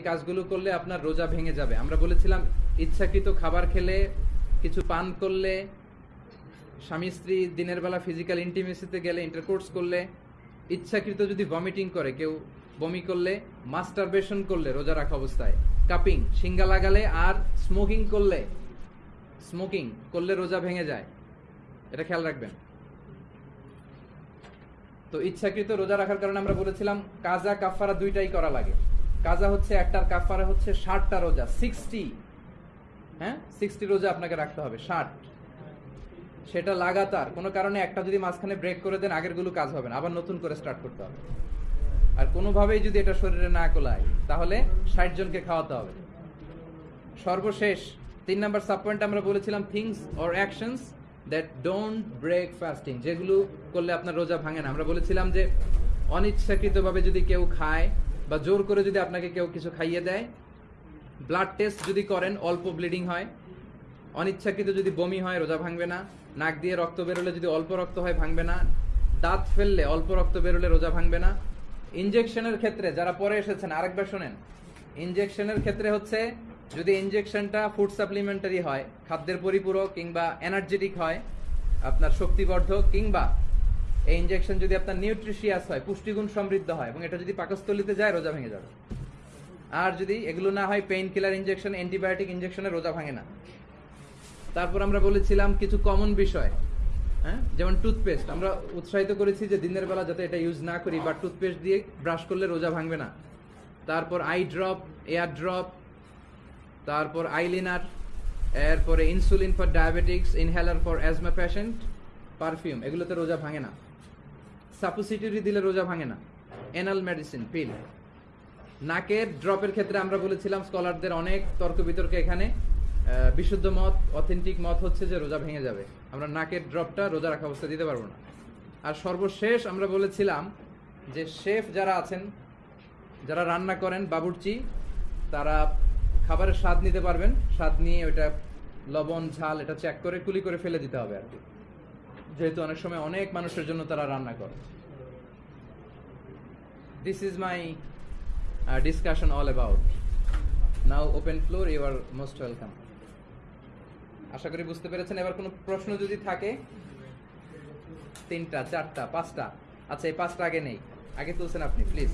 এই কাজগুলো করলে আপনার রোজা ভেঙে যাবে। আমরা বলেছিলাম, ইচ্ছাকৃত খাবার খেলে, কিছু পান করলে, স্বামী স্ত্রী দিনের বেলা ফিজিক্যাল ইন্টিমেসিতে গেলে ইন্টারকোর্স করলে, ইচ্ছাকৃত যদি ভমিটিং করে, কেউ বমি করলে মাস্টারবেশন করলে রোজা রাখা অবস্থায় কাপিং সিঙ্গা লাগালে আর স্মোকিং করলে স্মোকিং করলে রোজা ভেঙে যায়। এটা খেয়াল রাখবেন। তো ইচ্ছাকৃত রোজা রাখার কারণে আমরা বলেছিলাম, কাজা কাফারা দুইটাই করা লাগে। কাজা হচ্ছে একটার কাফারা হচ্ছে ষাটটা রোজা, সিক্সটি। হ্যাঁ? সিক্সটি রোজা আপনাকে রাখতে হবে, ষাট। সেটা লাগাতার, কোনো কারণে একটা যদি মাঝখানে ব্রেক করে দেন আগেরগুলো কাজ হবে না, আবার নতুন করে স্টার্ট করতে হবে। আর কোনোভাবেই যদি এটা শরীরে না কোলায়, তাহলে ষাট জনকে খাওয়াতে হবে। সর্বশেষ, তিন নাম্বার সাব পয়েন্ট আমরা বলেছিলাম things or actions that don't break fasting যেগুলো করলে আপনার রোজা ভাঙে না। আমরা বলেছিলাম যে অনিচ্ছাকৃতভাবে যদি কেউ খায় বা জোর করে যদি আপনাকে কেউ কিছু খাইয়ে দেয় ব্লাড টেস্ট যদি করেন, অল্প ব্লিডিং হয়, অনিচ্ছাকৃত যদি বমি হয়, রোজা ভাঙবে না, নাক দিয়ে রক্ত বেরোলে যদি অল্প রক্ত হয়, ভাঙবে না, দাঁত ফেললে অল্প রক্ত বেরোলে রোজা ভাঙবে না। ইনজেকশনের ক্ষেত্রে যারা পরে এসেছেন, আরেকবার শোনেন, ইনজেকশনের ক্ষেত্রে হচ্ছে যদি ইনজেকশনটা ফুড সাপ্লিমেন্টারি হয়, খাদ্যের পরিপূরক কিংবা এনার্জেটিক হয়, আপনার শক্তিবর্ধক কিংবা এই ইনজেকশন যদি আপনার নিউট্রিশিয়াস হয়, পুষ্টিগুণ সমৃদ্ধ হয়, এবং এটা যদি পাকস্থলিতে যায়, রোজা ভেঙে যাবে। আর যদি এগুলো না হয় পেইন কিলার ইনজেকশন অ্যান্টিবায়োটিক ইনজেকশনে রোজা ভাঙে না। তারপর আমরা বলেছিলাম কিছু কমন বিষয় হ্যাঁ? যেমন টুথপেস্ট আমরা উৎসাহিত করেছি যে দিনের বেলা যাতে এটা ইউজ না করি, বা টুথপেস্ট দিয়ে ব্রাশ করলে রোজা ভাঙবে না। তারপর আই ড্রপ এয়ার ড্রপ তারপর আইলিনার এরপরে insulin for diabetics inhaler for asthma patient perfume এগুলোতে রোজা ভাঙে না। সাপোসিটরি দিলে রোজা ভাঙে না। এনাল মেডিসিন পিল নাকের ড্রপের ক্ষেত্রে আমরা বলেছিলাম স্কলারদের অনেক তর্ক বিতর্ক এখানে। বিশুদ্ধ মত অথেন্টিক মত হচ্ছে যে রোজা ভেঙে যাবে। আমরা নাকের ড্রপটা রোজা রাখা অবস্থা দিতে পারব না। আর সর্বশেষ আমরা বলেছিলাম যে শেফ যারা আছেন, যারা রান্না করেন, বাবুর্চি, তারা খাবারের স্বাদ নিতে পারবেন। স্বাদ নিয়ে ওইটা লবণ, ঝাল, এটা চেক করে কুলি করে ফেলে দিতে হবে আর কি। যেহেতু অনেক সময় অনেক মানুষের জন্য তারা রান্না করে। This is my discussion all about now open floor you are most welcome আশা করি বুঝতে পেরেছেন, এবার কোনো প্রশ্ন যদি থাকে? তিনটা, চারটা, পাঁচটা? আচ্ছা এই পাঁচটা আগে নেই। আগে তুলছেন আপনি প্লিজ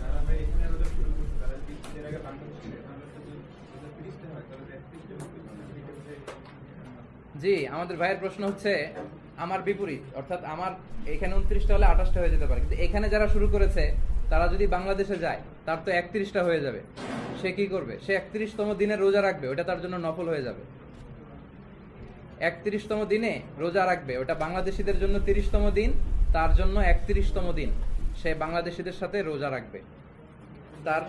যারা ভাই এখানে রোজা শুরু করছে তারা কি এর আগে ভাঙতে ছিল তাহলে তো যদি রোজা তিরিশটা হয় তাহলে তো একত্রিশটা হতে পারে ঠিক আছে জি, আমাদের ভাইয়ের প্রশ্ন হচ্ছে, আমার বিপরীত, অর্থাৎ আমার এখানে উনত্রিশটা হলে আঠাশটা হয়ে যেতে পারে। কিন্তু এখানে যারা শুরু করেছে, তারা যদি বাংলাদেশে যায়, তার তো একত্রিশটা হয়ে যাবে। সে কি করবে? সে একত্রিশতম দিনে রোজা রাখবে, ওটা তার জন্য নফল হয়ে যাবে। একত্রিশতম দিনে রোজা রাখবে, ওটা বাংলাদেশিদের জন্য তিরিশতম দিন, তার জন্য একত্রিশতম দিন। সে বাংলাদেশিদের সাথে রোজা রাখবে। তার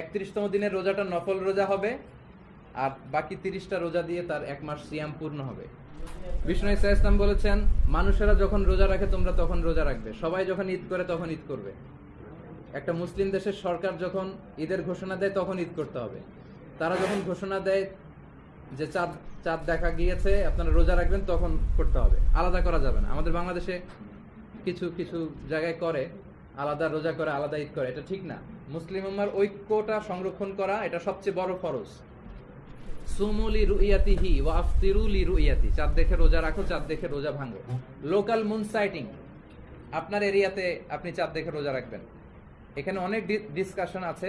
একত্রিশতম দিনের রোজাটা নফল রোজা হবে আর বাকি তিরিশটা রোজা দিয়ে তার এক মাস সিয়াম পূর্ণ হবে। বিষ্ণু ইসা ইসলাম বলেছেন, মানুষেরা যখন রোজা রাখে তোমরা তখন রোজা রাখবে। সবাই যখন ঈদ করে তখন ঈদ করবে। একটা মুসলিম দেশের সরকার যখন ঈদের ঘোষণা দেয় তখন ঈদ করতে হবে। তারা যখন ঘোষণা দেয় যে চাঁদ চাঁদ দেখা গিয়েছে, আপনারা রোজা রাখবেন, তখন করতে হবে। আলাদা করা যাবে না। আমাদের বাংলাদেশে কিছু কিছু জায়গায় করে, আলাদা রোজা করে, আলাদা ঈদ করে। এটা ঠিক না। মুসলিম উম্মার ঐক্যটা সংরক্ষণ করা, এটা সবচেয়ে বড় ফরজ। ওয়া রুইয়াতি চাঁদ দেখে রোজা রাখো, চাঁদ দেখে রোজা লোকাল মুন সাইটিং। আপনার এরিয়াতে আপনি চাঁদ দেখে রোজা রাখবেন। এখানে অনেক ডিসকাশন আছে,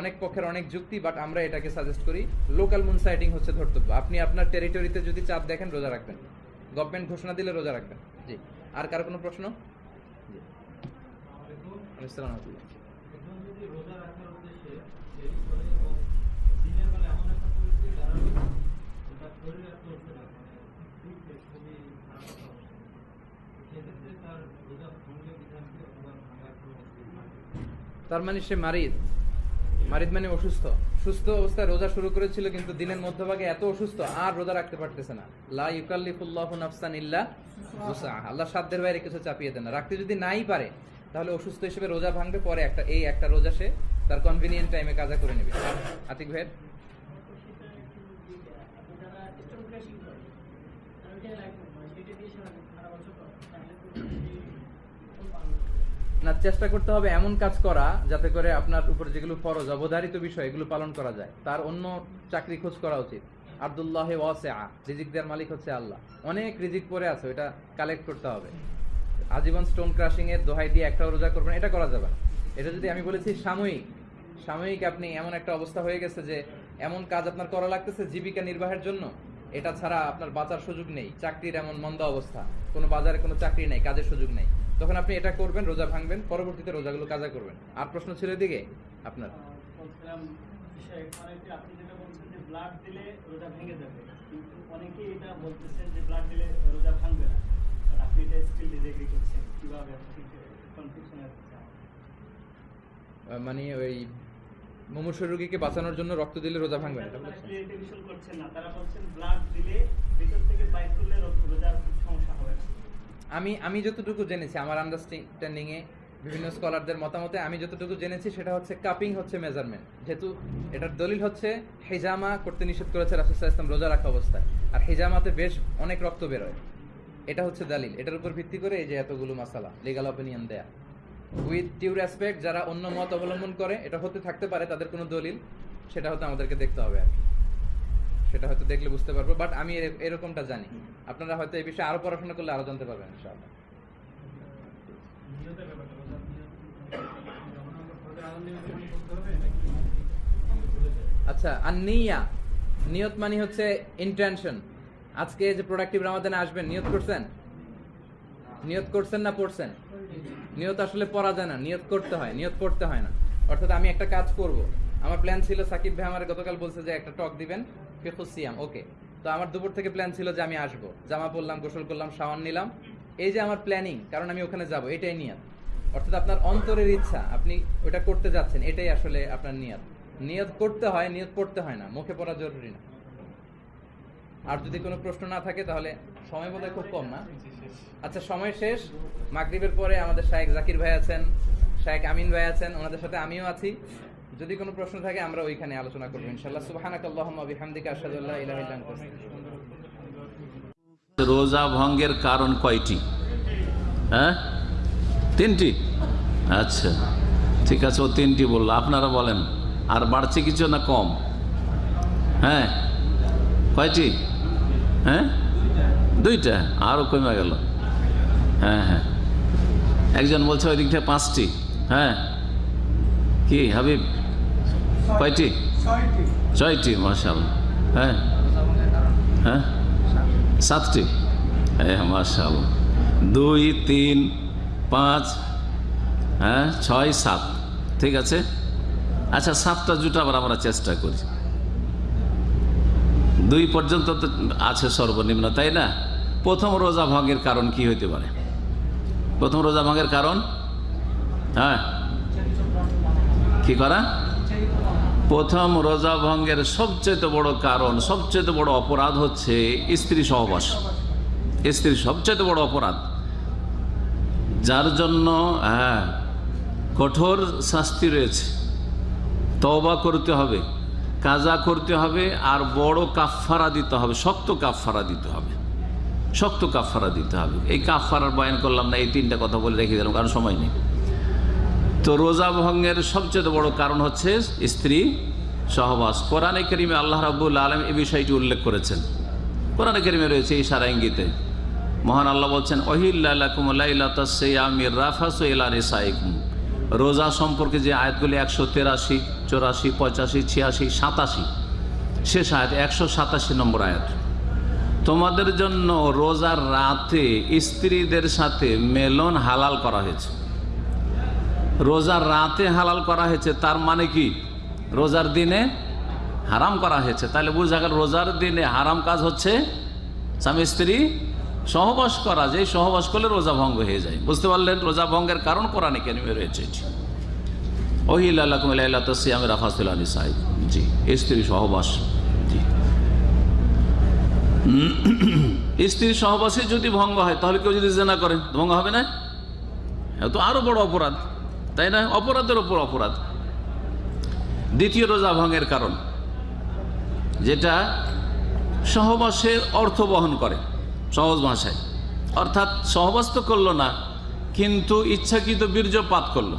অনেক পক্ষের অনেক যুক্তি বাট আমরা এটাকে সাজেস্ট করি লোকাল হচ্ছে আপনি আপনার টেরিটরিতে যদি চাঁদ দেখেন, রোজা রাখবেন। গভর্নমেন্ট ঘোষণা দিলে রোজা রাখবেন। জি। আর কার কোনো প্রশ্ন? রোজা রাখার উদ্দেশ্যে দেরি করে এবং দিনের বেলা এমন একটা পরিস্থিতি দাঁড়াবে যেটা শরীর আর চলছে না মানে খুবই খুবই খারাপ একটা অবস্থা সেক্ষেত্রে তার মানে সে মারিদ। মারিদ মানে অসুস্থ। সুস্থ অবস্থায় রোজা শুরু করেছিল, কিন্তু দিনের মধ্যভাগে এত অসুস্থ আর রোজা রাখতে পারতেছে না। লা ইউকাল্লিফুল্লাহু নাফসান ইল্লা আল্লাহ সাধ্যের বাইরে কিছু চাপিয়ে দেন না। রাখতে যদি নাই পারে, তাহলে অসুস্থ হিসেবে রোজা ভাঙবে, পরে একটা এই একটা রোজা সে তার কনভিনিয়েন্ট টাইমে কাজা করে নেবে। আতিক ভাইয়ের যারা স্টোন ক্র্যাশিং করে তারা ওইটাই লাইক করে সেটা দিয়ে সারা সারা বছর করে তাহলে তো এই ফল পালন করে না চেষ্টা করতে হবে এমন কাজ করা যাতে করে আপনার উপর যেগুলো ফরজ, অবধারিত বিষয়, এগুলো পালন করা যায়। তার অন্য চাকরি খোঁজ করা উচিত। আব্দুল্লাহ ওয়াসেআ রিজিক দেওয়ার মালিক হচ্ছে আল্লাহ। অনেক রিজিক পরে আছে ওটা কালেক্ট করতে হবে। আজীবন স্টোন ক্রাশিং এর দোহাই দিয়ে একটা রোজা করবেন, এটা করা যাবে এটা যদি আমি বলেছি সাময়িক সাময়িক আপনি এমন একটা অবস্থা হয়ে গেছে যে এমন কাজ আপনার করা লাগতেছে জীবিকা নির্বাহের জন্য এটা ছাড়া আপনার বাঁচার সুযোগ নেই। চাকরির এমন মন্দ অবস্থা। কোনো বাজারে কোনো চাকরি নেই কাজের সুযোগ নেই। তখন আপনি এটা করবেন রোজা ভাঙবেন পরবর্তীতে রোজাগুলো কাজা করবেন। আর প্রশ্ন ছিল এদিকে? আপনার? মানে ওই মুমূর্ষু রোগীকে বাঁচানোর জন্য রক্ত দিলে রোজা ভাঙবে না তারা বলছেন? ক্লিয়ারিটি বিষয় করছেন না তারা বলছেন ব্লাড দিলে ভিতর থেকে বাইর করলে রোজার সমস্যা হবে। আমি আমি যতটুকু জেনেছি আমার আন্ডারস্ট্যান্ডিং এ বিভিন্ন স্কলারদের মতামতে আমি যতটুকু জেনেছি সেটা হচ্ছে কাপিং হচ্ছে মেজারমেন্ট যেহেতু এটার দলিল হচ্ছে হেজামা করতে নিষেধ করেছে রাসুসাহ ইসলাম রোজা রাখা অবস্থায়। আর হেজামাতে বেশ অনেক রক্ত বেরোয়। এটা হচ্ছে দলিল। এটার উপর ভিত্তি করে এই যে এতগুলো মাসালা লিগাল অপিনিয়ন দেয়া। উইথ ডিউ রেসপেক্ট যারা অন্য মত অবলম্বন করে এটা হতে থাকতে পারে তাদের কোনো দলিল সেটা হয়তো আমাদেরকে দেখতে হবে আর কি। সেটা হয়তো দেখলে বুঝতে পারব বাট আমি এরকমটা জানি। আপনারা হয়তো এই বিষয়ে আরও পড়াশোনা করলে আরও জানতে পারবেন ইনশাআল্লাহ। আচ্ছা আর নিয়া নিয়ত মানে হচ্ছে ইন্টেনশন আজকে যে প্রোডাক্টিভ রামাদানে আসবেন নিয়ত করছেন? নিয়ত করছেন না পড়ছেন? নিয়ত আসলে পড়া যায় না, নিয়ত করতে হয়, নিয়ত করতে হয় না। অর্থাৎ আমি একটা কাজ করব। আমার প্ল্যান ছিল সাকিব ভাই আমার গতকাল বলছে যে একটা টক দিবেন ফিখুসিয়াম ওকে তো আমার দুপুর থেকে প্ল্যান ছিল যে আমি আসব। জামা পরলাম, গোসল করলাম, শাওয়ার নিলাম। এই যে আমার প্ল্যানিং কারণ আমি ওখানে যাব, এটাই নিয়ত। অর্থাৎ আপনার অন্তরের ইচ্ছা, আপনি ওটা করতে যাচ্ছেন, এটাই আসলে আপনার নিয়ত। নিয়ত করতে হয়, নিয়ত পড়তে হয় না, মুখে পড়া জরুরি না। আর যদি কোনো প্রশ্ন না থাকে, তাহলে সময় বোধহয় খুব কম না। আচ্ছা সময় শেষ। মাগরিবের পরে আমাদের শায়েক জাকির ভাই আছেন, শায়েক আমিন ভাই আছেন, ওনাদের সাথে আমিও আছি। যদি কোনো প্রশ্ন থাকে, আমরা ওইখানে আলোচনা করব, ইনশাআল্লাহ। সুবহানাকাল্লাহুম্মা বিহামদিকা, আশহাদু আল্লা ইলাহা ইল্লা আনতা, আস্তাগফিরুকা। রোজা ভঙ্গের কারণ কয়টি? হ্যাঁ? তিনটি? আচ্ছা ঠিক আছে, ও তিনটি বলল। আপনারা বলেন, আর বাড়ছে কিছু না কম? হ্যাঁ? কয়টি? হ্যাঁ? দুইটা? আরও কমে গেল। হ্যাঁ হ্যাঁ। একজন বলছে ওই দিক থেকে পাঁচটি। হ্যাঁ। কি হাবিব? কয়টি? ছয়টি। মার্শাল হ্যাঁ। হ্যাঁ? সাতটি। হ্যাঁ মার্শাল দুই তিন পাঁচ হ্যাঁ ছয় সাত। ঠিক আছে? আচ্ছা সাতটা জুটাবার আমরা চেষ্টা করি। দুই পর্যন্ত তো আছে সর্বনিম্ন, তাই না? প্রথম রোজা ভঙ্গের কারণ কি হইতে পারে? প্রথম রোজা ভঙ্গের কারণ? হ্যাঁ। কি করা? প্রথম রোজা ভঙ্গের সবচেয়ে বড় কারণ সবচেয়ে বড় অপরাধ হচ্ছে স্ত্রী সহবাস। স্ত্রী সবচেয়ে বড় অপরাধ। যার জন্য হ্যাঁ কঠোর শাস্তি রয়েছে। তবা করতে হবে। কাজা করতে হবে আর বড় কাফফারা দিতে হবে, শক্ত কাফফারা দিতে হবে। শক্ত কাফফারা দিতে হবে। এই কাফফারার বয়ান করলাম না, এই তিনটা কথা বলে রেখে দিলাম, কারণ সময় নেই। তো রোজা ভঙ্গের সবচেয়ে বড় কারণ হচ্ছে স্ত্রী সহবাস। কোরআনে করিমে আল্লাহ রাবুল আলম এই বিষয়টি উল্লেখ করেছেন। কোরআনে করিমে রয়েছে এই সারা ইঙ্গিতে। মহান আল্লাহ বলছেন অহিল্লাকুম রোজা সম্পর্কে যে আয়াতগুলি একশো তেরাশি, চৌরাশি পঁচাশি ছিয়াশি, সাতাশি, শেষ আয়াত একশো সাতাশি নম্বর আয়াত। তোমাদের জন্য রোজার রাতে স্ত্রীদের সাথে মেলন হালাল করা হয়েছে। রোজার রাতে হালাল করা হয়েছে, তার মানে কি? রোজার দিনে হারাম করা হয়েছে। তাহলে বোঝা গেল রোজার দিনে হারাম কাজ হচ্ছে স্বামী স্ত্রী সহবাস করা যে সহবাস করলে রোজা ভঙ্গ হয়ে যায়। বুঝতে পারলেন? রোজা ভঙ্গের কারণ কোরআনে কেন রয়েছে এটি। ওহিল্লাহমির আফাসুল আলী সাহেব জি স্ত্রী সহবাস। জি। স্ত্রী সহবাসে যদি ভঙ্গ হয়, তাহলে কেউ যদি জেনা করেন ভঙ্গ হবে না? তো আরও বড় অপরাধ, তাই না? অপরাধের ওপর অপরাধ। দ্বিতীয় রোজা ভঙ্গের কারণ, যেটা সহবাসের অর্থ বহন করে। সহজ ভাষায়। অর্থাৎ সহবাস তো করল না, কিন্তু ইচ্ছাকৃত বীর্যপাত করল।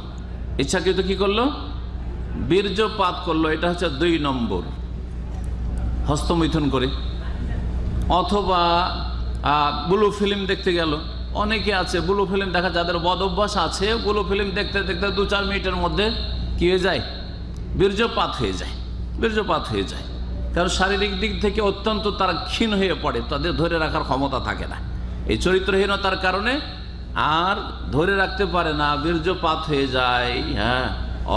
ইচ্ছাকৃত কি করল? বীর্যপাত করল, এটা হচ্ছে দুই নম্বর। হস্তমৈথুন করে। অথবা ব্লু ফিল্ম দেখতে গেল। অনেকে আছে, ব্লু ফিল্ম দেখা, যাদের বদ অভ্যাস আছে, ব্লু ফিল্ম দেখতে দেখতে দু চার মিনিটের মধ্যে কি হয়ে যায়? বীর্যপাত হয়ে যায়। বীর্যপাত হয়ে যায়। কারণ শারীরিক দিক থেকে অত্যন্ত তারা ক্ষীণ হয়ে পড়ে, তাদের ধরে রাখার ক্ষমতা থাকে না। এই চরিত্রহীনতার কারণে আর ধরে রাখতে পারে না, বীর্যপাত হয়ে যায় হ্যাঁ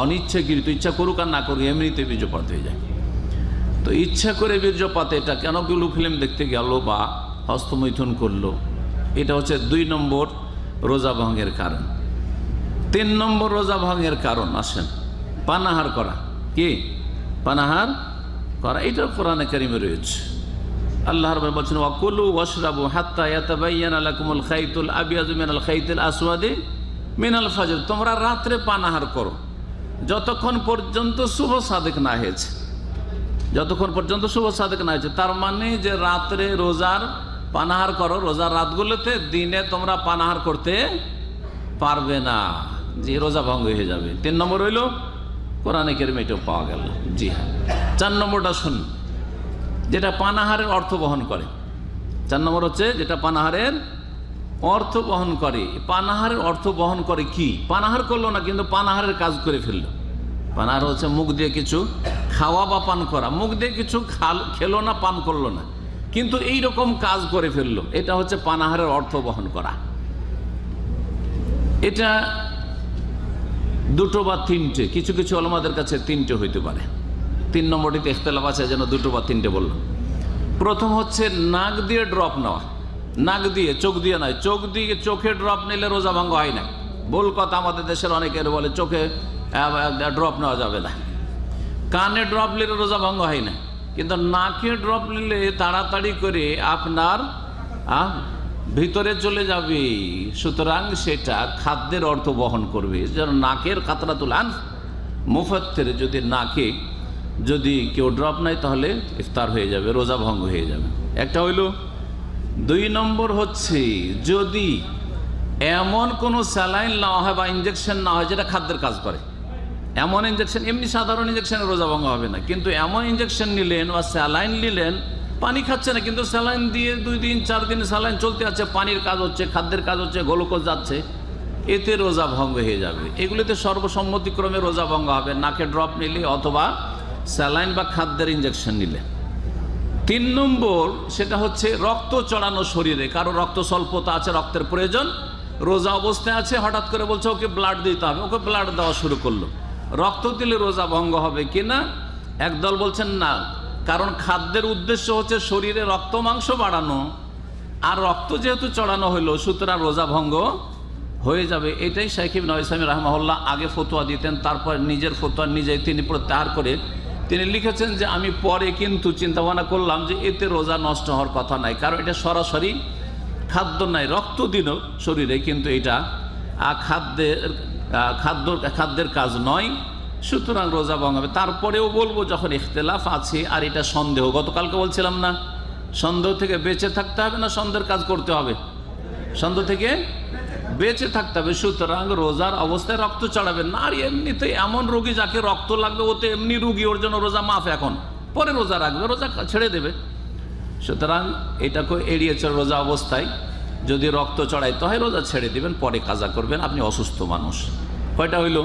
অনিচ্ছাকৃত ইচ্ছা করুক আর না করুক এমনিতে বীর্যপাত হয়ে যায়। তো ইচ্ছা করে বীর্যপাত এটা, কেন ব্লু ফিল্ম দেখতে গেল বা হস্তমৈথুন করল, এটা হচ্ছে দুই নম্বর রোজা ভঙ্গের কারণ। তিন নম্বর রোজা ভঙ্গের কারণ, আসেন, পানাহার করা, কি? পানাহার করা এটা কোরআনে কারিমে রয়েছে। আল্লাহ রব খাইতুল মিনাল খাইতুল তোমরা রাত্রে করো। যতক্ষণ পর্যন্ত শুভ হয়েছে, যতক্ষণ পর্যন্ত শুভ হয়েছে, তার মানে যে রাত্রে রোজার পানাহার করো, রোজার রাতগুলোতে দিনে তোমরা পানাহার করতে পারবে না, যে রোজা ভঙ্গ হয়ে যাবে। তিন নম্বর হইল কোরআনে কেরমে এটাও পাওয়া গেল। জি হ্যাঁ। চার নম্বরটা শুন যেটা পানাহারের অর্থ বহন করে। চার নম্বর হচ্ছে যেটা পানাহারের অর্থ বহন করে। পানাহারের অর্থ বহন করে কি? পানাহার করল না, কিন্তু পানাহারের কাজ করে ফেলল। পানাহার হচ্ছে মুখ দিয়ে কিছু খাওয়া বা পান করা। মুখ দিয়ে কিছু খাল, খেলো না, পান করল না। কিন্তু এই রকম কাজ করে ফেলল। এটা হচ্ছে পানাহারের অর্থ বহন করা। এটা দুটো বা তিনটে, কিছু কিছু আলমাদের কাছে তিনটে হইতে পারে। তিন নম্বরটিতে ইখতলাফ আছে, যেন দুটো বা তিনটে বললাম। প্রথম হচ্ছে নাক দিয়ে ড্রপ নেওয়া। নাক দিয়ে, চোখ দিয়ে নয়, চোখ দিয়ে চোখে ড্রপ নিলে রোজা ভাঙ্গ হয় না। ভুল কথা আমাদের দেশের অনেকের বলে, চোখে ড্রপ নেওয়া যাবে না। কানে ড্রপ নিলে রোজা ভঙ্গ হয় না। কিন্তু নাকে ড্রপ নিলে তাড়াতাড়ি করে আপনার ভিতরে চলে যাবে। সুতরাং সেটা খাদ্যের অর্থ বহন করবে। যেন নাকের কাতরা তুলান মুফাত্তের যদি নাকে যদি কেউ ড্রপ নেয়, তাহলে ইফতার হয়ে যাবে, রোজা ভঙ্গ হয়ে যাবে। একটা হইল। দুই নম্বর হচ্ছে, যদি এমন কোনো স্যালাইন নেওয়া হয় বা ইঞ্জেকশন না হয়, যেটা খাদ্যের কাজ করে। এমন ইঞ্জেকশন এমনি সাধারণ ইঞ্জেকশনে রোজা ভঙ্গ হবে না। কিন্তু এমন ইঞ্জেকশন নিলেন বা স্যালাইন নিলেন পানি খাচ্ছে না, কিন্তু স্যালাইন দিয়ে দুই দিন, চার দিন স্যালাইন চলতে আছে, পানির কাজ হচ্ছে, খাদ্যের কাজ হচ্ছে, গ্লুকোজ যাচ্ছে, এতে রোজা ভঙ্গ হয়ে যাবে। এগুলিতে সর্বসম্মতিক্রমে রোজা ভঙ্গ হবে। নাকে ড্রপ নিলে অথবা স্যালাইন বা খাদ্যের ইঞ্জেকশন নিলে। তিন নম্বর, সেটা হচ্ছে রক্ত চড়ানো শরীরে। কারও রক্ত স্বল্পতা আছে, রক্তের প্রয়োজন, রোজা অবস্থায় আছে, হঠাৎ করে বলছে, ওকে ব্লাড দিতে হবে। ওকে ব্লাড দেওয়া শুরু করল। রক্ত দিলে রোজা ভঙ্গ হবে কিনা? একদল বলছেন না। কারণ খাদ্যের উদ্দেশ্য হচ্ছে শরীরে রক্ত মাংস বাড়ানো। আর রক্ত যেহেতু চড়ানো হইল, সুতরাং রোজা ভঙ্গ হয়ে যাবে। এটাই শাইখিব নয়সামি রহমাউল্লাহ আগে ফতোয়া দিতেন, তারপর নিজের ফতোয়া নিজেই তিনি প্রত্যাহার করে তিনি লিখেছেন যে, আমি পরে কিন্তু চিন্তা ভাবনা করলাম যে এতে রোজা নষ্ট হওয়ার কথা নাই। কারণ এটা সরাসরি খাদ্য নাই, রক্ত দিন শরীরে, কিন্তু এটা খাদ্যের খাদ্য, খাদ্যের কাজ নয়। সুতরাং রোজা ভঙ্গ হবে। তারপরেও বলব, যখন ইখতলাফ আছে, আর এটা সন্দেহ, গতকালকে বলছিলাম না, সন্দেহ থেকে বেঁচে থাকতে হবে না সন্দেহের কাজ করতে হবে? সন্দেহ থেকে বেঁচে থাকতে হবে। সুতরাং রোজার অবস্থায় রক্ত চড়াবেন না, আর এমনিতে এমন রোগী যাকে রক্ত লাগবে, ও তো এমনি রুগী, ওর জন্য রোজা মাফ এখন। পরে রোজা রাখবে, রোজা ছেড়ে দেবে। সুতরাং এটাকে এড়িয়েছে রোজা অবস্থায়। যদি রক্ত চড়াইতে হয়, রোজা ছেড়ে দিবেন, পরে কাজা করবেন। আপনি অসুস্থ মানুষ। কয়টা হইল?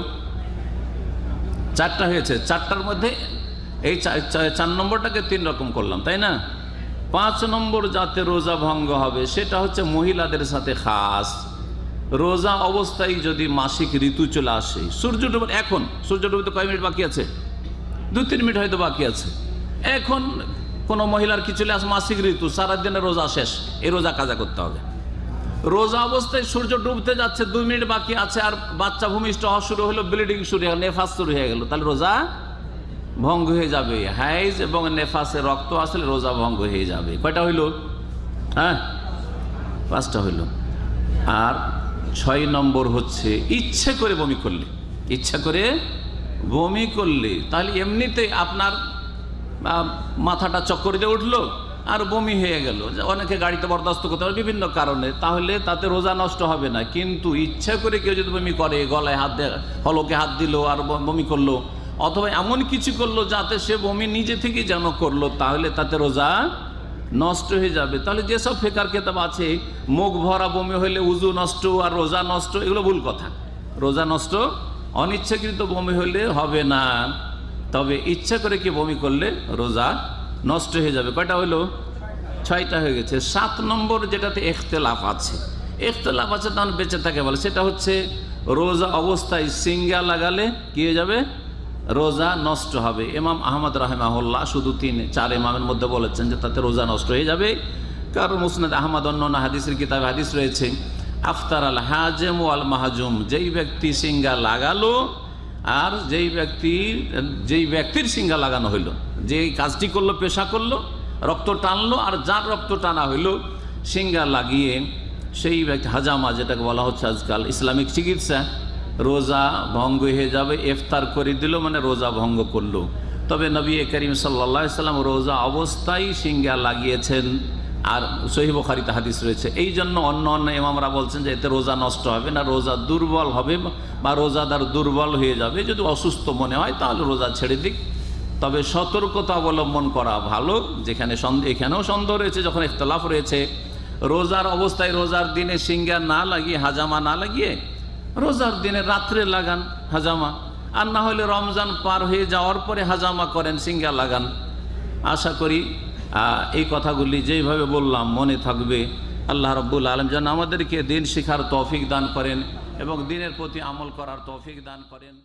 চারটা হয়েছে, চারটার মধ্যে এই চার নম্বরটাকে তিন রকম করলাম, তাই না? পাঁচ নম্বর যাতে রোজা ভঙ্গ হবে, সেটা হচ্ছে মহিলাদের সাথে খাস। রোজা অবস্থায় যদি মাসিক ঋতু চলে আসে, সূর্য ডুবে, এখন, সূর্য ডুবতে কয় মিনিট বাকি আছে? দু, তিন মিনিট হয়তো বাকি আছে। এখন কোনো মহিলার কি চলে আসে, মাসিক ঋতু, সারাদিনের রোজা শেষ, এই রোজা কাজা করতে হবে। রোজা অবস্থায় সূর্য ডুবতে যাচ্ছে, দুই মিনিট বাকি আছে, আর বাচ্চা ভূমিষ্ঠ হওয়া শুরু হলো ব্লিডিং শুরু হয়ে নেফাস শুরু হয়ে গেল। তাহলে রোজা ভঙ্গ হয়ে যাবে, হাইজ এবং নেফাসে রক্ত আসলে রোজা ভঙ্গ হয়ে যাবে। কয়টা হইল? হ্যাঁ? পাঁচটা হইল। আর ছয় নম্বর হচ্ছে, ইচ্ছে করে বমি করলে। ইচ্ছা করে বমি করলে। তাহলে এমনিতেই আপনার মাথাটা চক্কর দিয়ে উঠল আর বমি হয়ে গেল। অনেকে গাড়িতে বরদাস্ত করতে পারে বিভিন্ন কারণে। তাহলে তাতে রোজা নষ্ট হবে না। কিন্তু ইচ্ছা করে কেউ যদি বমি করে, গলায় হাত হলকে হাত দিল আর বমি করল, অথবা এমন কিছু করল যাতে সে বমি নিজে থেকেই যেন করল, তাহলে তাতে রোজা নষ্ট হয়ে যাবে। তাহলে যেসব ফেকার কেতাব আছে, মুখ ভরা বমি হইলে উজু নষ্ট আর রোজা নষ্ট, এগুলো ভুল কথা। রোজা নষ্ট, অনিচ্ছাকৃত বমি হইলে হবে না। তবে ইচ্ছা করে কি বমি করলে রোজা নষ্ট হয়ে যাবে। কয়টা হইল? ছয়টা হয়ে গেছে। সাত নম্বর যেটাতে এখতেলাফ আছে। এখতেলাফ আছে তখন বেঁচে থাকে বলে। সেটা হচ্ছে রোজা অবস্থায় সিঙ্গা লাগালে কি হয়ে যাবে? রোজা নষ্ট হবে। ইমাম আহমদ রাহেমাহুল্লাহ শুধু তিন, চার ইমামের মধ্যে বলেছেন যে তাতে রোজা নষ্ট হয়ে যাবে। কারণ মুসনাদ আহমদ অন্য হাদিসের কিতাবে হাদিস রয়েছে, আফতার আল হাজেম আল মাহাজুম। যেই ব্যক্তি সিঙ্গা লাগালো, আর যেই ব্যক্তি, যেই ব্যক্তির সিঙ্গা লাগানো হইল। যেই কাজটি করল, পেশা করল, রক্ত টানলো, আর যার রক্ত টানা হইল সিঙ্গা লাগিয়ে সেই হাজামা, যেটাকে বলা হচ্ছে আজকাল ইসলামিক চিকিৎসা, রোজা ভঙ্গ হয়ে যাবে, ইফতার করে দিল মানে রোজা ভঙ্গ করল। তবে নবী করিম সাল্লা সাল্লাম রোজা অবস্থায় সিঙ্গা লাগিয়েছেন, আর সহিব খারিতে হাদিস রয়েছে। এই জন্য অন্য অন্য ইমামরা বলছেন যে এতে রোজা নষ্ট হবে না, রোজা দুর্বল হবে, বা রোজাদার দুর্বল হয়ে যাবে। যদি অসুস্থ মনে হয়, তাহলে রোজা ছেড়ে দিক। তবে সতর্কতা অবলম্বন করা ভালো। যেখানে এখানেও সন্দেহ রয়েছে, যখন ইখতলাফ রয়েছে। রোজার অবস্থায় রোজার দিনে সিঙ্গা না লাগিয়ে, হাজামা না লাগিয়ে রোজার দিনে রাত্রে লাগান হাজামা। আর না হলে রমজান পার হয়ে যাওয়ার পরে হাজামা করেন সিঙ্গা লাগান। আশা করি এই কথাগুলি যেইভাবে বললাম, মনে থাকবে। আল্লাহ রব্বুল আলম যেন আমাদেরকে দিন শিখার তৌফিক দান করেন এবং দিনের প্রতি আমল করার তৌফিক দান করেন।